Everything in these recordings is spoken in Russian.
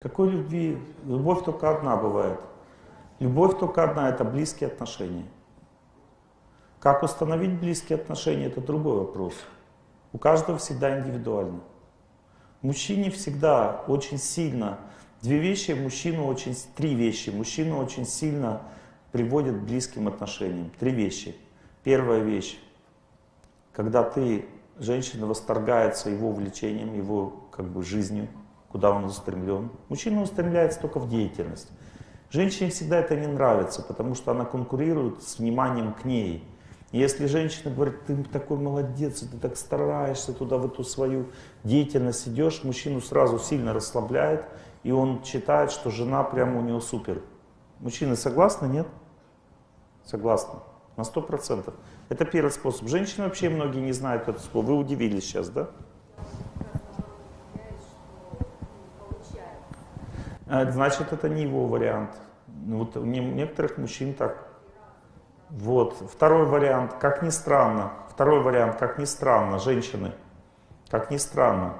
Какой любви? Любовь только одна бывает. Любовь только одна — это близкие отношения. Как установить близкие отношения — это другой вопрос. У каждого всегда индивидуально. Мужчине всегда очень сильно, две вещи мужчину очень, три вещи мужчину очень сильно приводят к близким отношениям. Три вещи. Первая вещь, когда ты, женщина восторгается его увлечением, его как бы жизнью, куда он устремлен. Мужчина устремляется только в деятельность. Женщине всегда это не нравится, потому что она конкурирует с вниманием к ней. Если женщина говорит, ты такой молодец, ты так стараешься туда, в эту свою деятельность идешь, мужчину сразу сильно расслабляет, и он считает, что жена прямо у него супер. Мужчины согласны, нет? Согласны. На сто процентов. Это первый способ. Женщины вообще многие не знают это слово. Вы удивились сейчас, да? Значит, это не его вариант. Ну, вот у некоторых мужчин так. Вот. Второй вариант, как ни странно. Второй вариант, как ни странно, женщины. Как ни странно.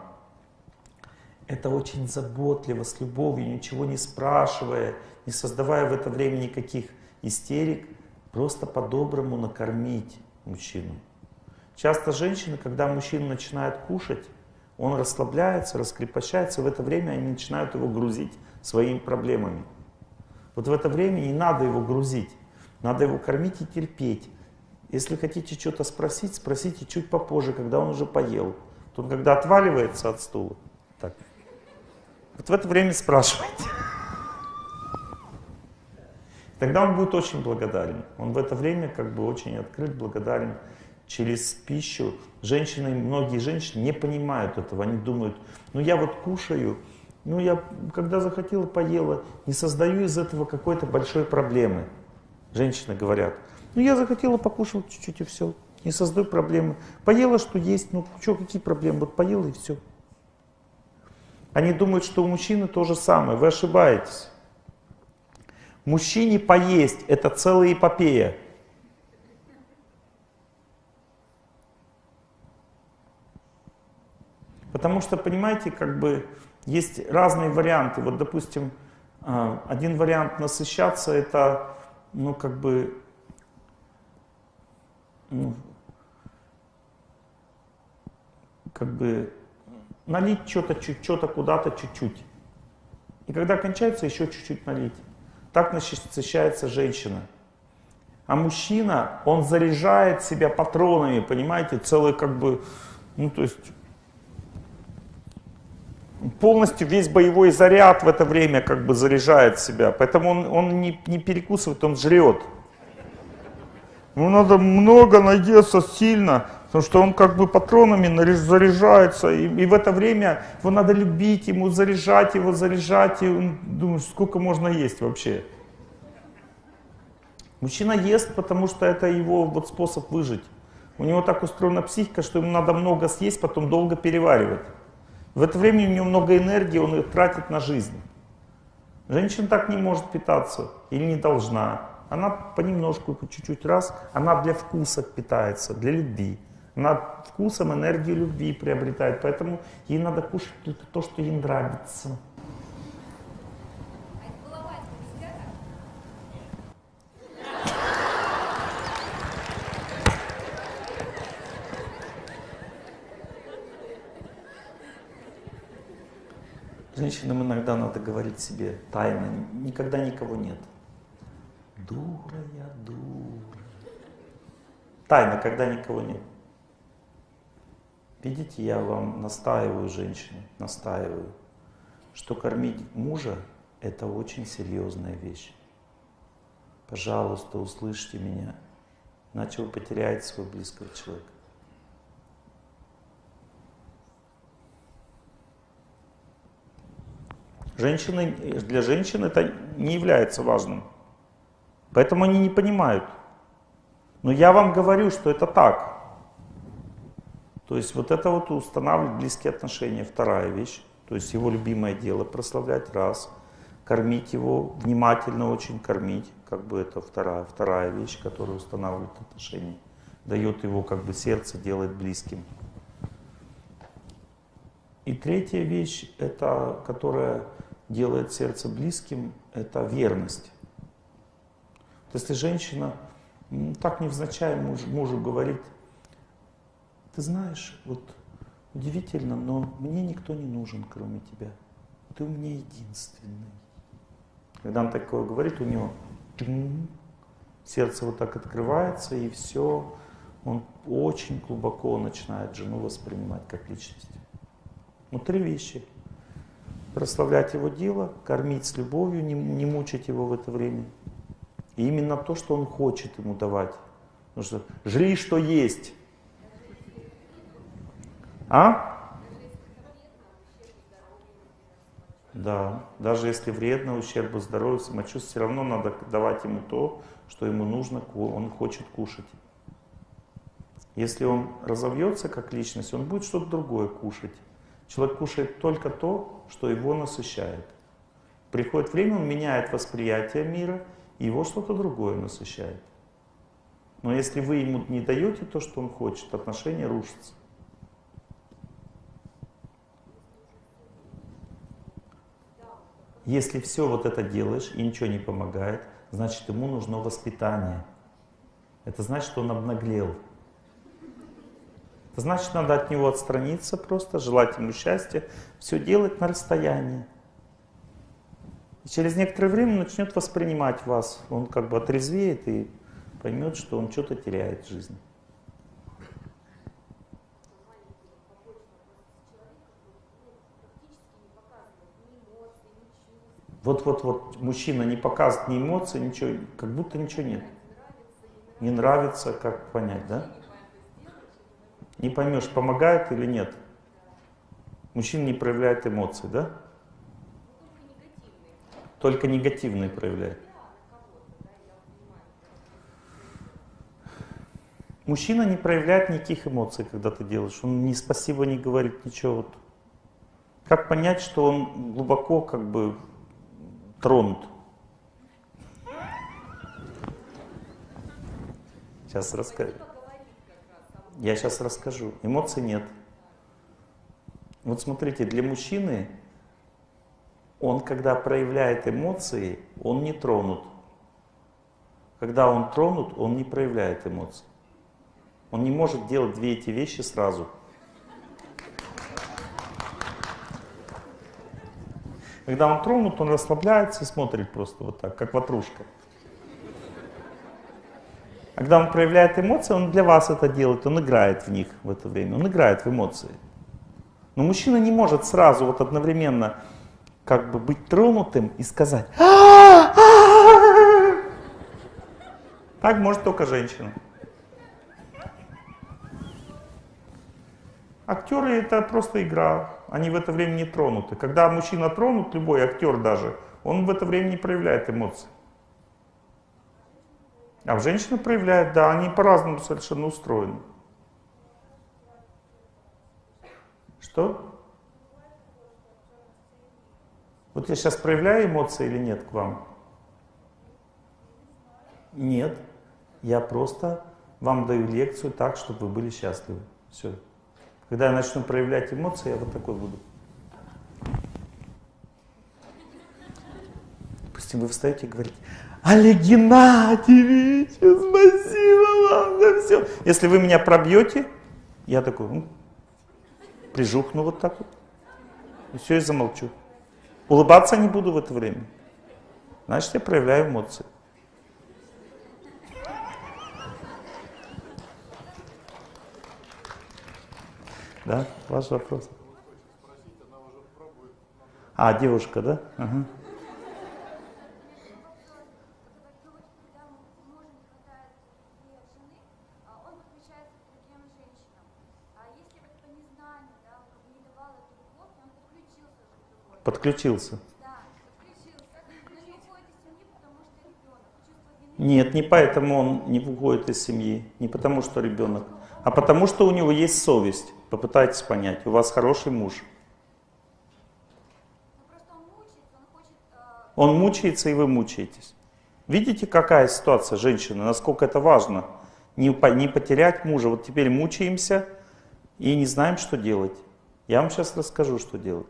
Это очень заботливо, с любовью, ничего не спрашивая, не создавая в это время никаких истерик, просто по-доброму накормить мужчину. Часто женщины, когда мужчина начинает кушать, он расслабляется, раскрепощается, в это время они начинают его грузить своими проблемами. Вот в это время не надо его грузить, надо его кормить и терпеть. Если хотите что-то спросить, спросите чуть попозже, когда он уже поел. Тут, когда отваливается от стула, так. Вот в это время спрашивайте. Тогда он будет очень благодарен. Он в это время как бы очень открыт, благодарен через пищу. Женщины, многие женщины не понимают этого. Они думают, ну я вот кушаю, ну, я, когда захотела, поела. Не создаю из этого какой-то большой проблемы. Женщины говорят. Ну, я захотела, покушала чуть-чуть и все. Не создаю проблемы. Поела, что есть. Ну, что, какие проблемы? Вот поела и все. Они думают, что у мужчины то же самое. Вы ошибаетесь. Мужчине поесть – это целая эпопея. Потому что, понимаете, как бы есть разные варианты. Вот, допустим, а, один вариант насыщаться это, ну, как бы, ну, как бы налить что-то, что-то куда-то чуть-чуть. И когда кончается, еще чуть-чуть налить. Так насыщается женщина. А мужчина, он заряжает себя патронами, понимаете, целый как бы, ну то есть полностью весь боевой заряд в это время как бы заряжает себя. Поэтому он, он не, не перекусывает, он жрет. Ему надо много наесться сильно, потому что он как бы патронами заряжается. И, и в это время его надо любить, ему заряжать его, заряжать. И он думает, сколько можно есть вообще. Мужчина ест, потому что это его вот способ выжить. У него так устроена психика, что ему надо много съесть, потом долго переваривать. В это время у него много энергии, он ее тратит на жизнь. Женщина так не может питаться или не должна. Она понемножку, по чуть-чуть раз, она для вкуса питается, для любви. Она вкусом энергию любви приобретает, поэтому ей надо кушать то, что ей нравится. Женщинам иногда надо говорить себе тайно, никогда никого нет. Дура я, дура. Тайно, когда никого нет. Видите, я вам настаиваю, женщины, настаиваю, что кормить мужа – это очень серьезная вещь. Пожалуйста, услышьте меня, иначе вы потеряете своего близкого человека. Женщины, для женщин это не является важным. Поэтому они не понимают. Но я вам говорю, что это так. То есть вот это вот устанавливать близкие отношения, вторая вещь. То есть его любимое дело прославлять, раз. Кормить его, внимательно очень кормить, как бы это вторая, вторая вещь, которая устанавливает отношения. Дает его как бы сердце, делает близким. И третья вещь, это которая делает сердце близким, это верность. Есть, если женщина так невзначай муж, мужу говорит, ты знаешь, вот удивительно, но мне никто не нужен, кроме тебя. Ты у меня единственный. Когда он такое говорит, у него сердце вот так открывается, и все, он очень глубоко начинает жену воспринимать как личность. Ну, три вещи. Прославлять его дело, кормить с любовью, не, не мучить его в это время. И именно то, что он хочет ему давать. Потому что жри, что есть. А? Да, даже если вредно, ущербу здоровью, самочувствию, все равно надо давать ему то, что ему нужно, он хочет кушать. Если он разовьется как личность, он будет что-то другое кушать. Человек кушает только то, что его насыщает. Приходит время, он меняет восприятие мира, и его что-то другое насыщает. Но если вы ему не даете то, что он хочет, отношения рушатся. Если все вот это делаешь и ничего не помогает, значит ему нужно воспитание. Это значит, что он обнаглел. Значит, надо от него отстраниться просто, желать ему счастья, все делать на расстоянии. И через некоторое время начнет воспринимать вас. Он как бы отрезвеет и поймет, что он что-то теряет в жизни. Вот-вот-вот мужчина не показывает ни эмоций, ничего, как будто ничего нет. Не нравится, как понять, да? Не поймешь, помогает или нет. Мужчина не проявляет эмоций, да? Только негативные проявляет. Мужчина не проявляет никаких эмоций, когда ты делаешь. Он ни спасибо не говорит, ничего. Вот. Как понять, что он глубоко как бы тронут. Сейчас расскажу. Я сейчас расскажу. Эмоций нет. Вот смотрите, для мужчины, он когда проявляет эмоции, он не тронут. Когда он тронут, он не проявляет эмоций. Он не может делать две эти вещи сразу. Когда он тронут, он расслабляется и смотрит просто вот так, как ватрушка. А когда он проявляет эмоции, он для вас это делает, он играет в них в это время, он играет в эмоции. Но мужчина не может сразу вот одновременно как бы быть тронутым и сказать Так может только женщина. Актеры это просто игра, они в это время не тронуты. Когда мужчина тронут, любой актер даже, он в это время не проявляет эмоций. А в женщина проявляет, да, они по-разному совершенно устроены. Что? Вот я сейчас проявляю эмоции или нет к вам? Нет. Я просто вам даю лекцию так, чтобы вы были счастливы. Все. Когда я начну проявлять эмоции, я вот такой буду. Допустим, вы встаете и говорите, Олег Геннадьевич, спасибо вам за все. Если вы меня пробьете, я такой, ну, прижухну вот так вот. И все, и замолчу. Улыбаться не буду в это время. Значит, я проявляю эмоции. Да, ваш вопрос. А, девушка, да? Ага. Подключился. Нет, не поэтому он не уходит из семьи, не потому что ребенок, а потому что у него есть совесть. Попытайтесь понять, у вас хороший муж. Он мучается, и вы мучаетесь. Видите, какая ситуация женщины, насколько это важно? Не, не потерять мужа. Вот теперь мучаемся и не знаем, что делать. Я вам сейчас расскажу, что делать.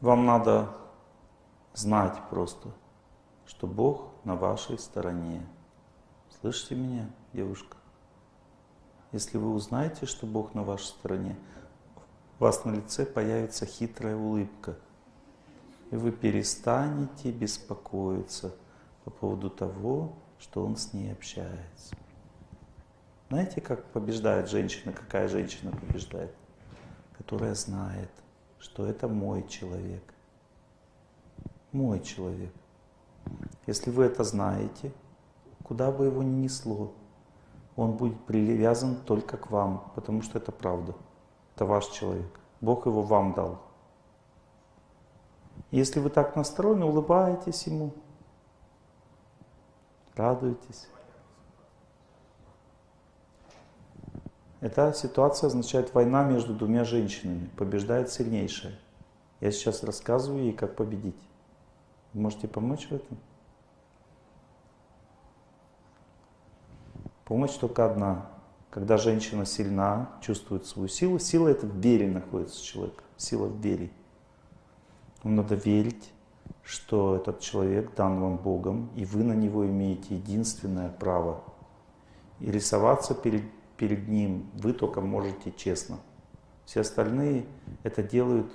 Вам надо знать просто, что Бог на вашей стороне. Слышите меня, девушка? Если вы узнаете, что Бог на вашей стороне, у вас на лице появится хитрая улыбка. И вы перестанете беспокоиться по поводу того, что Он с ней общается. Знаете, как побеждает женщина, какая женщина побеждает? Которая знает, что это мой человек. Мой человек. Если вы это знаете, куда бы его ни несло, он будет привязан только к вам, потому что это правда. Это ваш человек. Бог его вам дал. Если вы так настроены, улыбаетесь ему, радуетесь. Эта ситуация означает война между двумя женщинами. Побеждает сильнейшая. Я сейчас рассказываю ей, как победить. Вы можете помочь в этом? Помощь только одна. Когда женщина сильна, чувствует свою силу, сила это в вере находится человек, сила в вере. Вам надо верить, что этот человек дан вам Богом, и вы на него имеете единственное право. И рисоваться перед, перед ним вы только можете честно. Все остальные это делают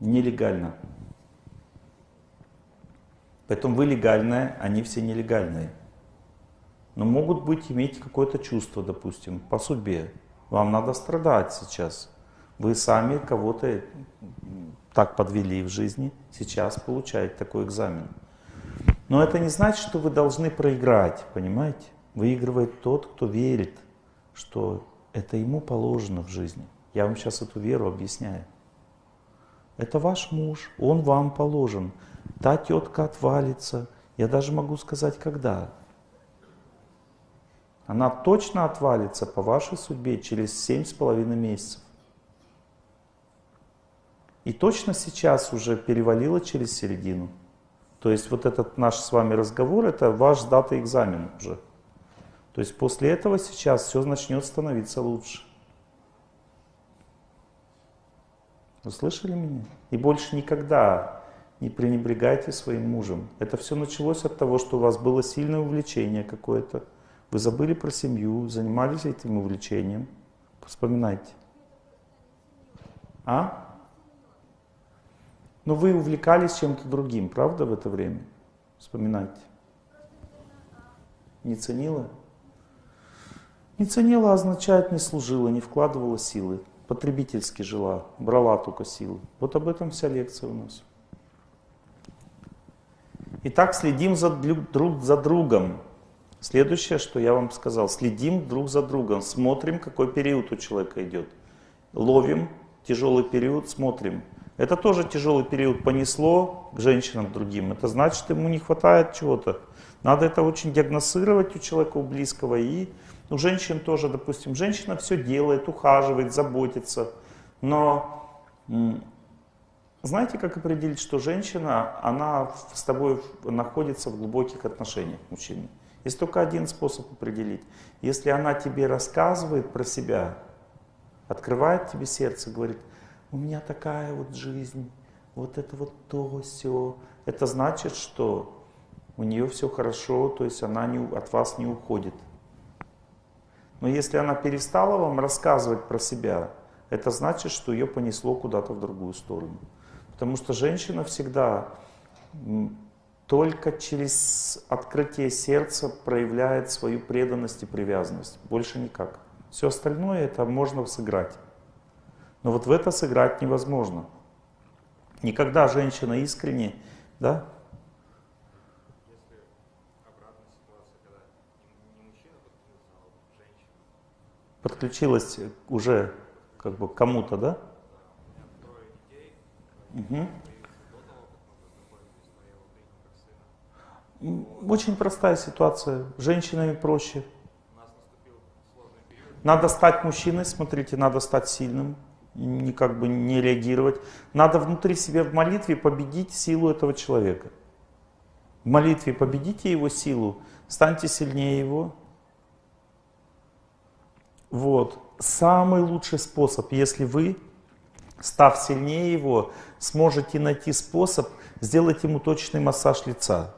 нелегально. Поэтому вы легальная, они все нелегальные но могут быть иметь какое-то чувство, допустим, по судьбе. Вам надо страдать сейчас. Вы сами кого-то так подвели в жизни, сейчас получаете такой экзамен. Но это не значит, что вы должны проиграть, понимаете? Выигрывает тот, кто верит, что это ему положено в жизни. Я вам сейчас эту веру объясняю. Это ваш муж, он вам положен. Та тетка отвалится. Я даже могу сказать, когда. Она точно отвалится по вашей судьбе через семь с половиной месяцев. И точно сейчас уже перевалила через середину. То есть вот этот наш с вами разговор, это ваш дата экзамен уже. То есть после этого сейчас все начнет становиться лучше. Вы слышали меня? И больше никогда не пренебрегайте своим мужем. Это все началось от того, что у вас было сильное увлечение какое-то. Вы забыли про семью, занимались этим увлечением. Вспоминайте. А? Но вы увлекались чем-то другим, правда, в это время? Вспоминайте. Не ценила? Не ценила означает не служила, не вкладывала силы. Потребительски жила, брала только силы. Вот об этом вся лекция у нас. Итак, следим за, друг за другом. Следующее, что я вам сказал, следим друг за другом, смотрим, какой период у человека идет. Ловим тяжелый период, смотрим. Это тоже тяжелый период понесло к женщинам другим. Это значит, ему не хватает чего-то. Надо это очень диагностировать у человека, у близкого. И у женщин тоже, допустим, женщина все делает, ухаживает, заботится. Но знаете, как определить, что женщина, она с тобой находится в глубоких отношениях мужчины? Есть только один способ определить. Если она тебе рассказывает про себя, открывает тебе сердце, говорит, у меня такая вот жизнь, вот это вот то, все, это значит, что у нее все хорошо, то есть она не, от вас не уходит. Но если она перестала вам рассказывать про себя, это значит, что ее понесло куда-то в другую сторону. Потому что женщина всегда только через открытие сердца проявляет свою преданность и привязанность. Больше никак. Все остальное это можно сыграть. Но вот в это сыграть невозможно. Никогда женщина искренне, да? Подключилась уже как бы кому-то, да? Угу. Очень простая ситуация. Женщинами проще. Надо стать мужчиной, смотрите, надо стать сильным, не как бы не реагировать. Надо внутри себя в молитве победить силу этого человека. В молитве победите его силу, станьте сильнее его. Вот. Самый лучший способ, если вы став сильнее его, сможете найти способ сделать ему точный массаж лица.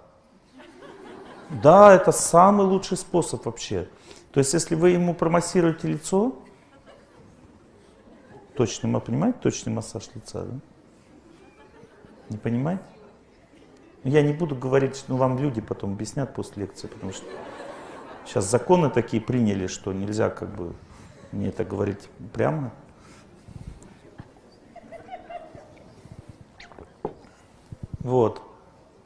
Да, это самый лучший способ вообще. То есть, если вы ему промассируете лицо, точный, понимаете, точный массаж лица, да? Не понимаете? Я не буду говорить, ну вам люди потом объяснят после лекции, потому что сейчас законы такие приняли, что нельзя как бы мне это говорить прямо. Вот.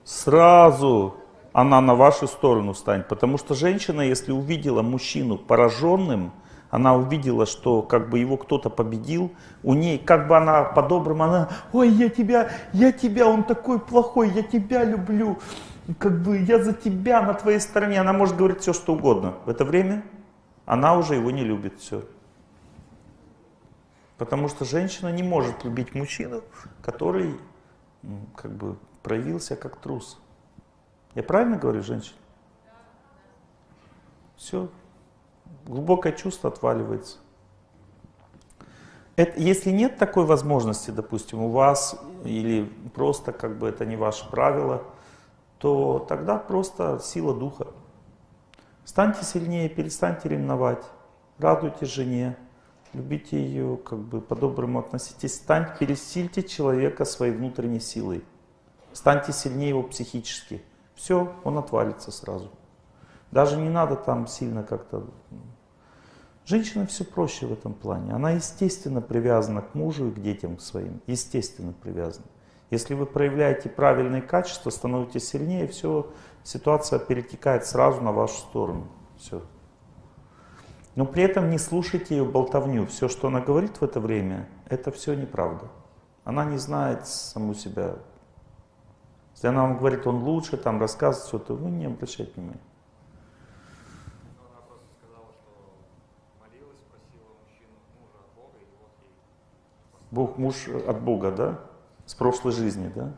Сразу она на вашу сторону станет. Потому что женщина, если увидела мужчину пораженным, она увидела, что как бы его кто-то победил, у ней, как бы она по-доброму, она, ой, я тебя, я тебя, он такой плохой, я тебя люблю, как бы я за тебя на твоей стороне. Она может говорить все, что угодно. В это время она уже его не любит, все. Потому что женщина не может любить мужчину, который как бы проявился как трус. Я правильно говорю, женщина? Все. Глубокое чувство отваливается. Это, если нет такой возможности, допустим, у вас, или просто как бы это не ваше правило, то тогда просто сила духа. Станьте сильнее, перестаньте ревновать, радуйте жене, любите ее, как бы по-доброму относитесь, станьте, пересильте человека своей внутренней силой. Станьте сильнее его психически. Все, он отвалится сразу. Даже не надо там сильно как-то... Женщина все проще в этом плане. Она естественно привязана к мужу и к детям своим. Естественно привязана. Если вы проявляете правильные качества, становитесь сильнее, все, ситуация перетекает сразу на вашу сторону. Все. Но при этом не слушайте ее болтовню. Все, что она говорит в это время, это все неправда. Она не знает саму себя если она вам говорит, он лучше, там рассказывает что-то, вы не обращайте внимания. Бог, муж от Бога, да? С прошлой жизни, да?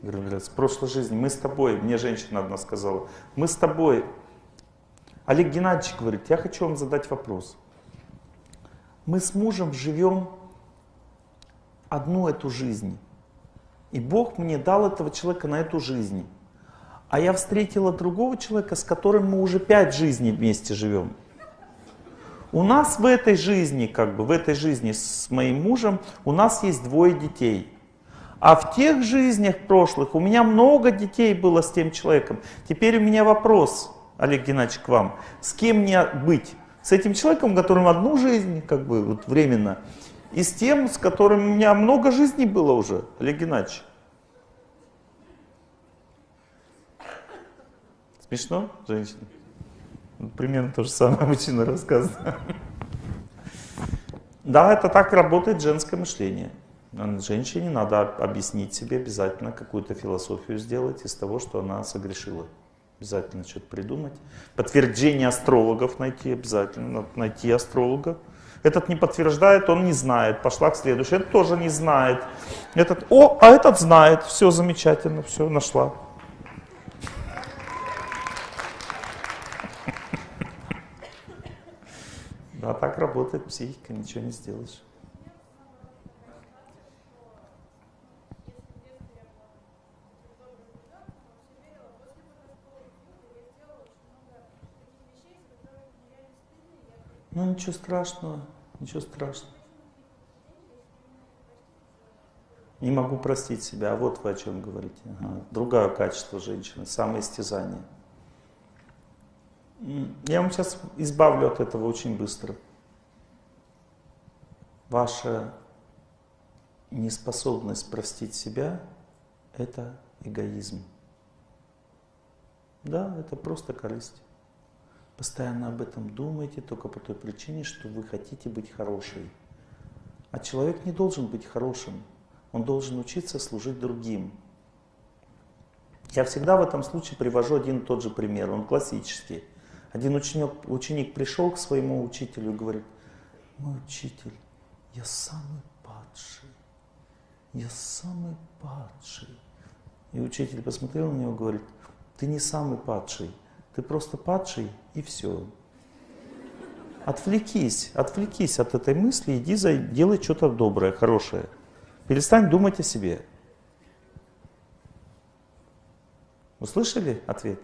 Говорят, с прошлой жизни. Мы с тобой, мне женщина одна сказала, мы с тобой. Олег Геннадьевич говорит, я хочу вам задать вопрос. Мы с мужем живем одну эту жизнь. И Бог мне дал этого человека на эту жизнь. А я встретила другого человека, с которым мы уже пять жизней вместе живем. У нас в этой жизни, как бы в этой жизни с моим мужем, у нас есть двое детей. А в тех жизнях прошлых у меня много детей было с тем человеком. Теперь у меня вопрос, Олег Геннадьевич, к вам. С кем мне быть? С этим человеком, которым одну жизнь, как бы вот временно, и с тем, с которым у меня много жизней было уже, Олег Геннадьевич. Смешно, женщина? Примерно то же самое мужчина рассказывает. Да, это так работает женское мышление. Женщине надо объяснить себе обязательно, какую-то философию сделать из того, что она согрешила. Обязательно что-то придумать. Подтверждение астрологов найти обязательно. Найти астролога. Этот не подтверждает, он не знает. Пошла к следующему. Этот тоже не знает. Этот, о, а этот знает. Все замечательно, все, нашла. А так работает психика, ничего не сделаешь. Ничего страшного, ничего страшного. Не могу простить себя, а вот вы о чем говорите. Ага. Другое качество женщины, самоистязание. Я вам сейчас избавлю от этого очень быстро. Ваша неспособность простить себя – это эгоизм. Да, это просто корысть. Постоянно об этом думаете только по той причине, что вы хотите быть хорошей. А человек не должен быть хорошим. Он должен учиться служить другим. Я всегда в этом случае привожу один и тот же пример. Он классический. Один ученик, ученик пришел к своему учителю и говорит, мой учитель, я самый падший, я самый падший. И учитель посмотрел на него и говорит, ты не самый падший, ты просто падший и все. Отвлекись, отвлекись от этой мысли, иди за, делай что-то доброе, хорошее. Перестань думать о себе. Услышали ответ?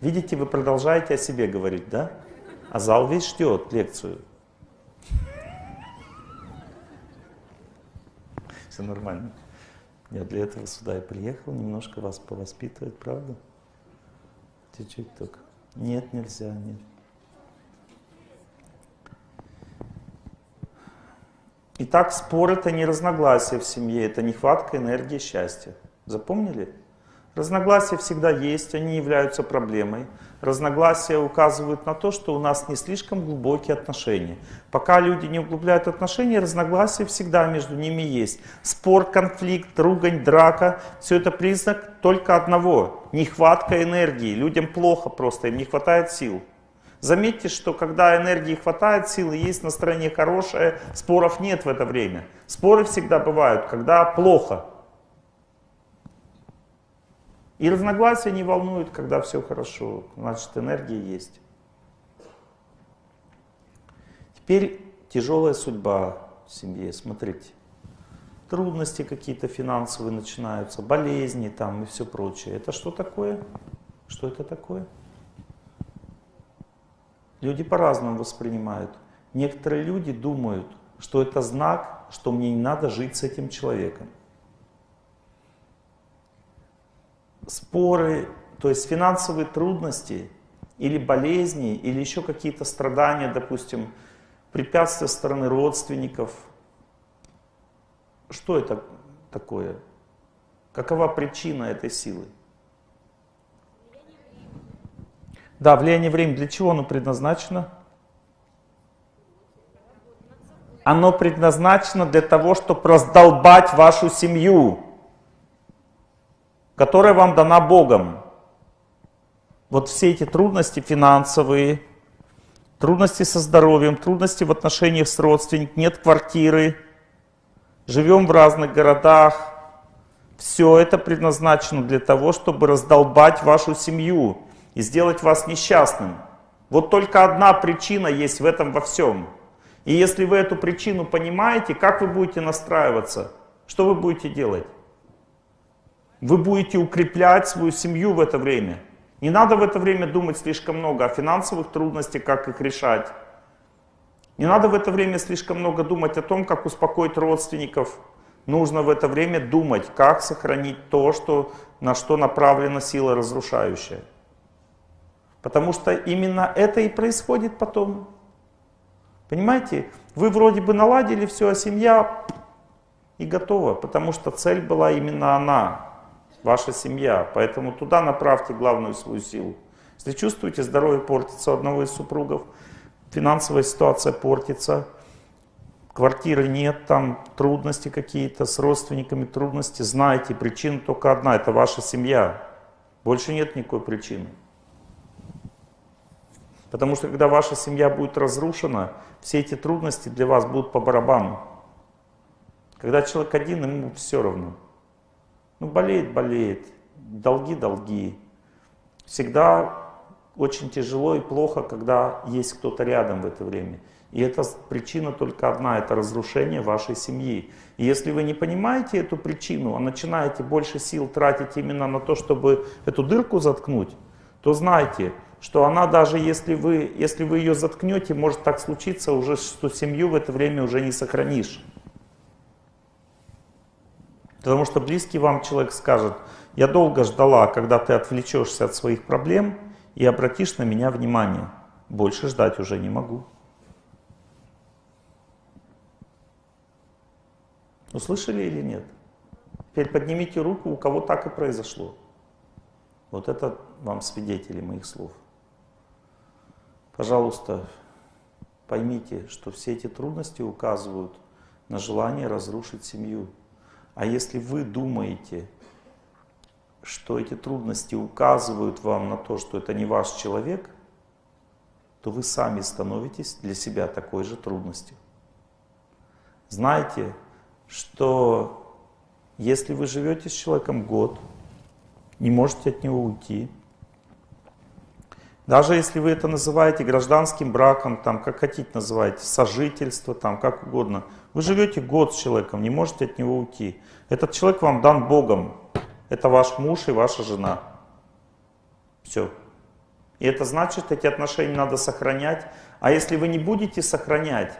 Видите, вы продолжаете о себе говорить, да? А зал весь ждет лекцию. Все нормально. Я для этого сюда и приехал, немножко вас повоспитывать, правда? Чуть-чуть только. Нет, нельзя, нет. Итак, спор это не разногласие в семье, это нехватка энергии счастья. Запомнили? Разногласия всегда есть, они являются проблемой. Разногласия указывают на то, что у нас не слишком глубокие отношения. Пока люди не углубляют отношения, разногласия всегда между ними есть. Спор, конфликт, ругань, драка – все это признак только одного – нехватка энергии. Людям плохо просто, им не хватает сил. Заметьте, что когда энергии хватает, силы есть, настроение хорошее, споров нет в это время. Споры всегда бывают, когда плохо. И разногласия не волнуют, когда все хорошо, значит энергия есть. Теперь тяжелая судьба в семье, смотрите. Трудности какие-то финансовые начинаются, болезни там и все прочее. Это что такое? Что это такое? Люди по-разному воспринимают. Некоторые люди думают, что это знак, что мне не надо жить с этим человеком. Споры, то есть финансовые трудности или болезни, или еще какие-то страдания, допустим, препятствия со стороны родственников. Что это такое? Какова причина этой силы? Да, влияние времени. Для чего оно предназначено? Оно предназначено для того, чтобы раздолбать вашу семью которая вам дана Богом. Вот все эти трудности финансовые, трудности со здоровьем, трудности в отношениях с родственниками, нет квартиры, живем в разных городах. Все это предназначено для того, чтобы раздолбать вашу семью и сделать вас несчастным. Вот только одна причина есть в этом во всем. И если вы эту причину понимаете, как вы будете настраиваться? Что вы будете делать? Вы будете укреплять свою семью в это время. Не надо в это время думать слишком много о финансовых трудностях, как их решать. Не надо в это время слишком много думать о том, как успокоить родственников. Нужно в это время думать, как сохранить то, что, на что направлена сила разрушающая. Потому что именно это и происходит потом. Понимаете? Вы вроде бы наладили все, а семья и готова, потому что цель была именно она ваша семья. Поэтому туда направьте главную свою силу. Если чувствуете, здоровье портится у одного из супругов, финансовая ситуация портится, квартиры нет, там трудности какие-то с родственниками, трудности, знаете, причина только одна, это ваша семья. Больше нет никакой причины. Потому что когда ваша семья будет разрушена, все эти трудности для вас будут по барабану. Когда человек один, ему все равно. Ну, болеет, болеет. Долги, долги. Всегда очень тяжело и плохо, когда есть кто-то рядом в это время. И это причина только одна, это разрушение вашей семьи. И если вы не понимаете эту причину, а начинаете больше сил тратить именно на то, чтобы эту дырку заткнуть, то знайте, что она даже если вы, если вы ее заткнете, может так случиться уже, что семью в это время уже не сохранишь. Потому что близкий вам человек скажет, я долго ждала, когда ты отвлечешься от своих проблем и обратишь на меня внимание. Больше ждать уже не могу. Услышали или нет? Теперь поднимите руку, у кого так и произошло. Вот это вам свидетели моих слов. Пожалуйста, поймите, что все эти трудности указывают на желание разрушить семью. А если вы думаете, что эти трудности указывают вам на то, что это не ваш человек, то вы сами становитесь для себя такой же трудностью. Знайте, что если вы живете с человеком год, не можете от него уйти, Даже если вы это называете гражданским браком, там, как хотите называйте, сожительство, там, как угодно. Вы живете год с человеком, не можете от него уйти. Этот человек вам дан Богом. Это ваш муж и ваша жена. Все. И это значит, эти отношения надо сохранять. А если вы не будете сохранять,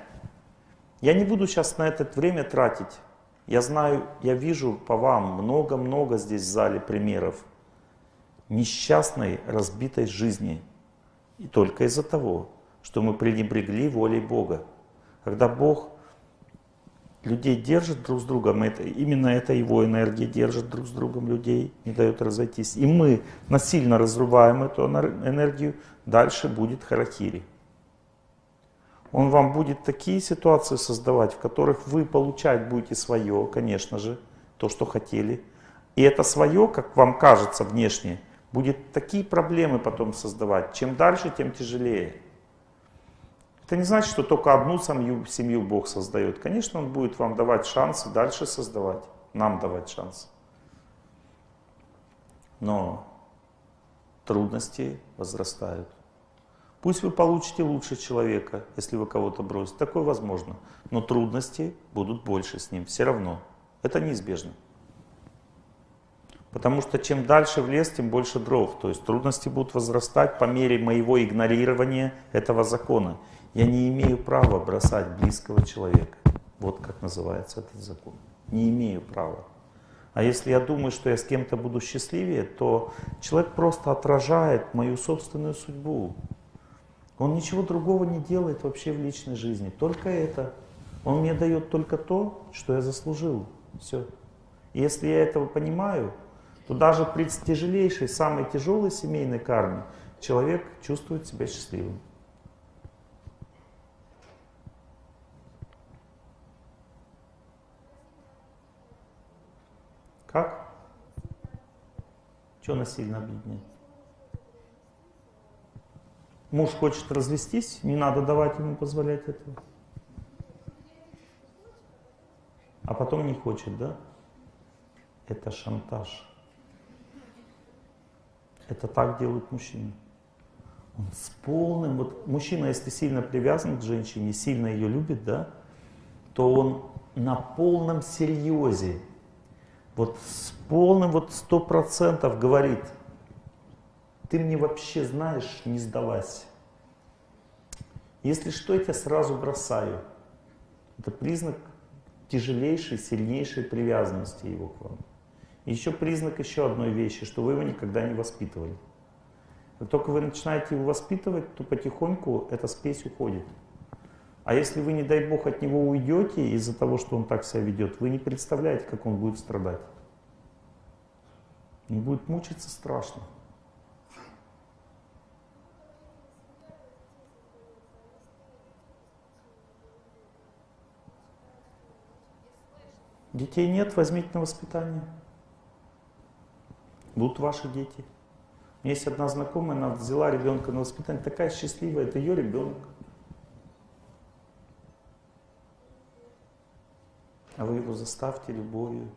я не буду сейчас на это время тратить. Я знаю, я вижу по вам много-много здесь в зале примеров несчастной, разбитой жизни. И только из-за того, что мы пренебрегли волей Бога. Когда Бог людей держит друг с другом, это, именно эта его энергия держит друг с другом людей, не дает разойтись. И мы насильно разрываем эту энергию, дальше будет харакири. Он вам будет такие ситуации создавать, в которых вы получать будете свое, конечно же, то, что хотели. И это свое, как вам кажется внешне, будет такие проблемы потом создавать. Чем дальше, тем тяжелее. Это не значит, что только одну семью, семью Бог создает. Конечно, Он будет вам давать шансы дальше создавать, нам давать шансы. Но трудности возрастают. Пусть вы получите лучше человека, если вы кого-то бросите. Такое возможно. Но трудности будут больше с ним. Все равно. Это неизбежно. Потому что чем дальше в лес, тем больше дров. То есть трудности будут возрастать по мере моего игнорирования этого закона. Я не имею права бросать близкого человека. Вот как называется этот закон. Не имею права. А если я думаю, что я с кем-то буду счастливее, то человек просто отражает мою собственную судьбу. Он ничего другого не делает вообще в личной жизни, только это. Он мне дает только то, что я заслужил. Все. И если я этого понимаю, то даже при тяжелейшей, самой тяжелой семейной карме человек чувствует себя счастливым. Как? Что насильно объединяет? Муж хочет развестись, не надо давать ему позволять этого. А потом не хочет, да? Это шантаж. Это так делают мужчины. Он с полным, вот мужчина, если сильно привязан к женщине, сильно ее любит, да, то он на полном серьезе, вот с полным вот сто процентов говорит – ты мне вообще знаешь, не сдавайся. Если что, я тебя сразу бросаю. Это признак тяжелейшей, сильнейшей привязанности его к вам. Еще признак еще одной вещи, что вы его никогда не воспитывали. Как только вы начинаете его воспитывать, то потихоньку эта спесь уходит. А если вы, не дай бог, от него уйдете из-за того, что он так себя ведет, вы не представляете, как он будет страдать. Он будет мучиться страшно. Детей нет, возьмите на воспитание. Будут ваши дети. У меня есть одна знакомая, она взяла ребенка на воспитание, такая счастливая, это ее ребенок. А вы его заставьте любовью.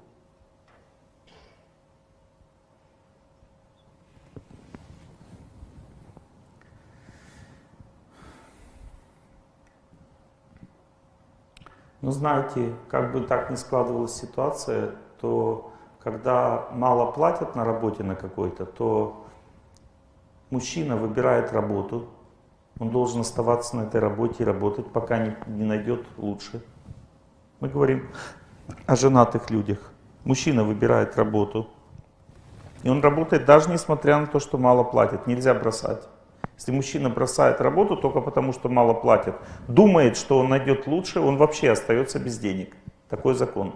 Но знаете, как бы так ни складывалась ситуация, то когда мало платят на работе на какой-то, то мужчина выбирает работу, он должен оставаться на этой работе и работать, пока не, не найдет лучше. Мы говорим о женатых людях. Мужчина выбирает работу, и он работает даже несмотря на то, что мало платят. Нельзя бросать. Если мужчина бросает работу только потому, что мало платят, думает, что он найдет лучше, он вообще остается без денег. Такой закон.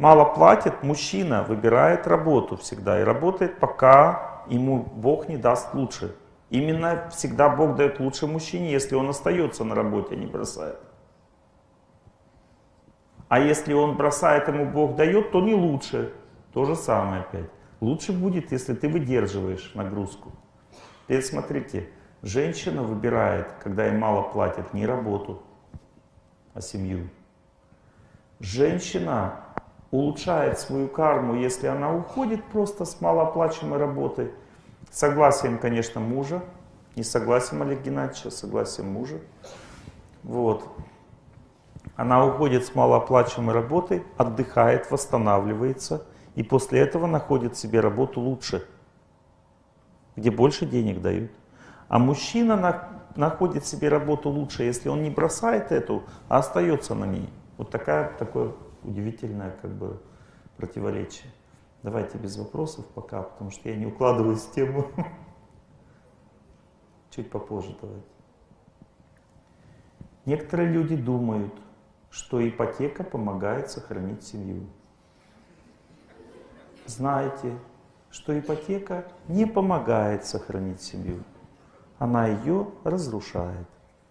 Мало платит, мужчина выбирает работу всегда и работает, пока ему Бог не даст лучше. Именно всегда Бог дает лучше мужчине, если он остается на работе, а не бросает. А если он бросает, ему Бог дает, то не лучше. То же самое опять. Лучше будет, если ты выдерживаешь нагрузку. Теперь смотрите, женщина выбирает, когда ей мало платят, не работу, а семью. Женщина улучшает свою карму, если она уходит просто с малооплачиваемой работы, Согласием, конечно, мужа. Не согласием Олега Геннадьевича, а согласием мужа. Вот. Она уходит с малооплачиваемой работы, отдыхает, восстанавливается, и после этого находит себе работу лучше, где больше денег дают. А мужчина на, находит себе работу лучше, если он не бросает эту, а остается на ней. Вот такая, такое удивительное как бы противоречие. Давайте без вопросов пока, потому что я не укладываюсь в тему. Чуть попозже давайте. Некоторые люди думают, что ипотека помогает сохранить семью. Знаете, что ипотека не помогает сохранить семью. Она ее разрушает.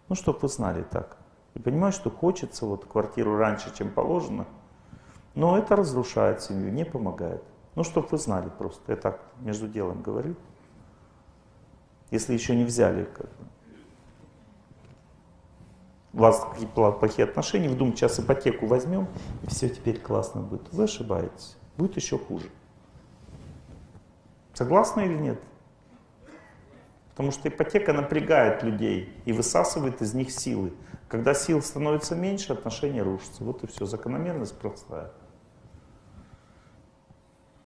Ну, чтобы вы знали так. И понимаю, что хочется вот квартиру раньше, чем положено, но это разрушает семью, не помогает. Ну, чтобы вы знали просто, я так между делом говорю. Если еще не взяли, как бы. у вас какие плохие отношения, вы думаете, сейчас ипотеку возьмем, и все теперь классно будет. Вы ошибаетесь, будет еще хуже. Согласны или нет? Потому что ипотека напрягает людей и высасывает из них силы. Когда сил становится меньше, отношения рушатся. Вот и все, закономерность простая.